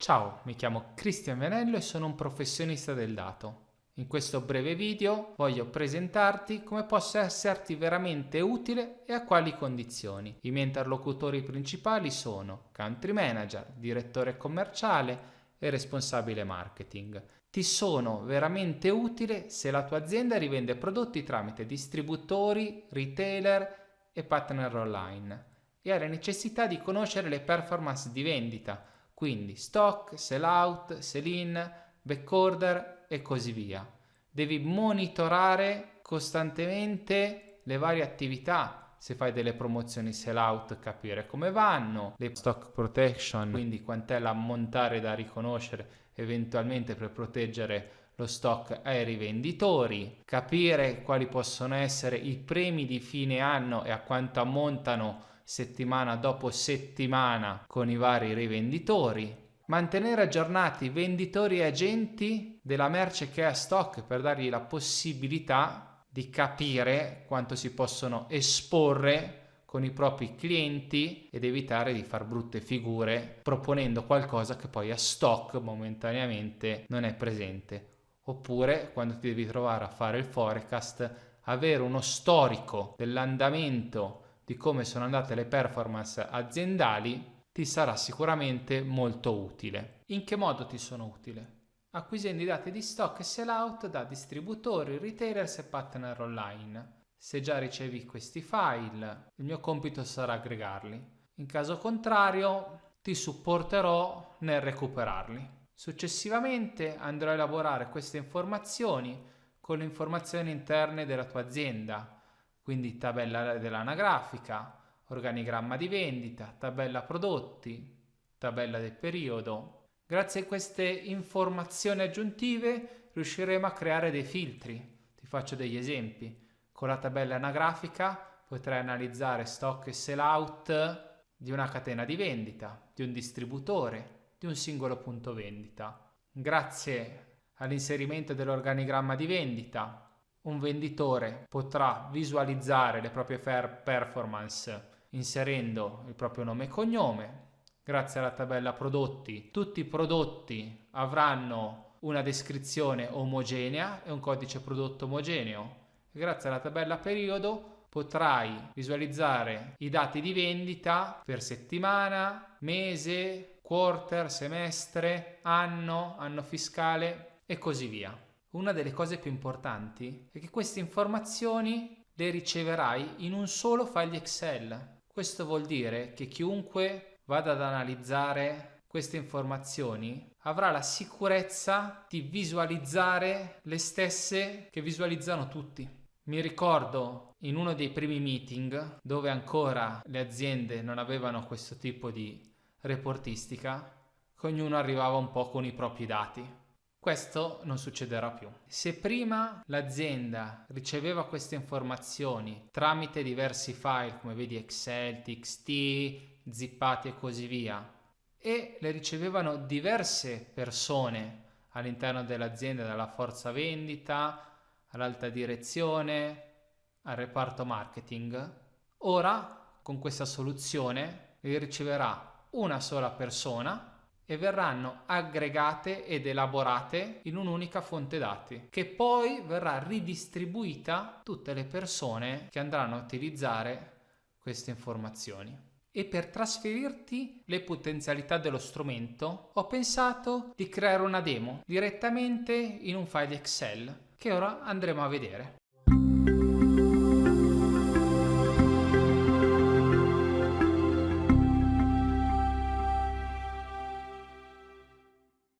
Ciao, mi chiamo Cristian Venello e sono un professionista del dato. In questo breve video voglio presentarti come possa esserti veramente utile e a quali condizioni. I miei interlocutori principali sono Country Manager, Direttore Commerciale e Responsabile Marketing. Ti sono veramente utile se la tua azienda rivende prodotti tramite distributori, retailer e partner online e hai la necessità di conoscere le performance di vendita quindi stock, sell out, sell in, back order e così via. Devi monitorare costantemente le varie attività, se fai delle promozioni sell out capire come vanno, le stock protection, quindi quant'è l'ammontare da riconoscere eventualmente per proteggere lo stock ai rivenditori, capire quali possono essere i premi di fine anno e a quanto ammontano settimana dopo settimana con i vari rivenditori, mantenere aggiornati venditori e agenti della merce che è a stock per dargli la possibilità di capire quanto si possono esporre con i propri clienti ed evitare di far brutte figure proponendo qualcosa che poi a stock momentaneamente non è presente. Oppure quando ti devi trovare a fare il forecast, avere uno storico dell'andamento di come sono andate le performance aziendali ti sarà sicuramente molto utile. In che modo ti sono utile? Acquisendo i dati di stock e sellout da distributori, retailers e partner online. Se già ricevi questi file, il mio compito sarà aggregarli. In caso contrario, ti supporterò nel recuperarli. Successivamente andrò a elaborare queste informazioni con le informazioni interne della tua azienda, quindi tabella dell'anagrafica, organigramma di vendita, tabella prodotti, tabella del periodo. Grazie a queste informazioni aggiuntive riusciremo a creare dei filtri. Ti faccio degli esempi. Con la tabella anagrafica potrai analizzare stock e sell out di una catena di vendita, di un distributore, di un singolo punto vendita. Grazie all'inserimento dell'organigramma di vendita un venditore potrà visualizzare le proprie performance inserendo il proprio nome e cognome. Grazie alla tabella prodotti, tutti i prodotti avranno una descrizione omogenea e un codice prodotto omogeneo. Grazie alla tabella periodo potrai visualizzare i dati di vendita per settimana, mese, quarter, semestre, anno, anno fiscale e così via. Una delle cose più importanti è che queste informazioni le riceverai in un solo file Excel. Questo vuol dire che chiunque vada ad analizzare queste informazioni avrà la sicurezza di visualizzare le stesse che visualizzano tutti. Mi ricordo in uno dei primi meeting dove ancora le aziende non avevano questo tipo di reportistica, che ognuno arrivava un po' con i propri dati. Questo non succederà più. Se prima l'azienda riceveva queste informazioni tramite diversi file come vedi Excel, TXT, zippati e così via e le ricevevano diverse persone all'interno dell'azienda, dalla forza vendita all'alta direzione, al reparto marketing, ora con questa soluzione li riceverà una sola persona e verranno aggregate ed elaborate in un'unica fonte dati che poi verrà ridistribuita a tutte le persone che andranno a utilizzare queste informazioni. E per trasferirti le potenzialità dello strumento ho pensato di creare una demo direttamente in un file Excel che ora andremo a vedere.